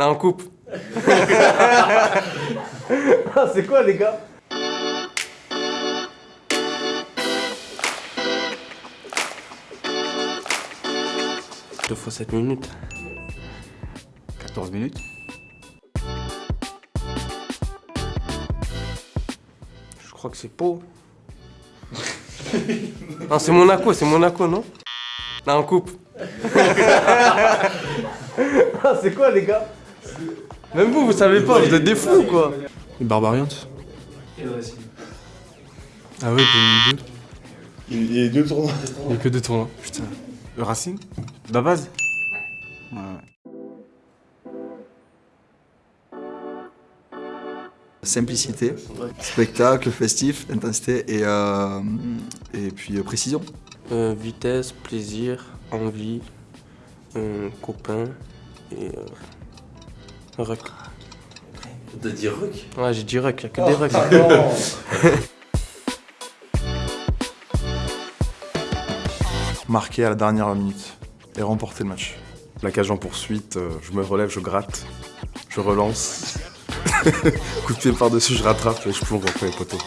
Non, on coupe. Ah, c'est quoi, les gars? Deux fois 7 minutes. 14 minutes. Je crois que c'est Pau. non, c'est Monaco, c'est Monaco, non? Non, on coupe. Ah, c'est quoi, les gars? Même vous, vous savez pas, vous êtes des fous, quoi. Barbarians Ah oui, 2002. Il y a deux tournois. Il n'y a que deux tournois. Putain. Le Racing La base Ouais, ouais. Simplicité, spectacle, festif, intensité et, euh, et puis euh, précision. Euh, vitesse, plaisir, envie, euh, copain et. Rec. T'as dit rock Ouais, j'ai dit rec, y'a que des recs. Marqué à la dernière minute et remporter le match. La cage en poursuite, euh, je me relève, je gratte, je relance. Coup de pied par-dessus, je rattrape et je plonge après les poteaux.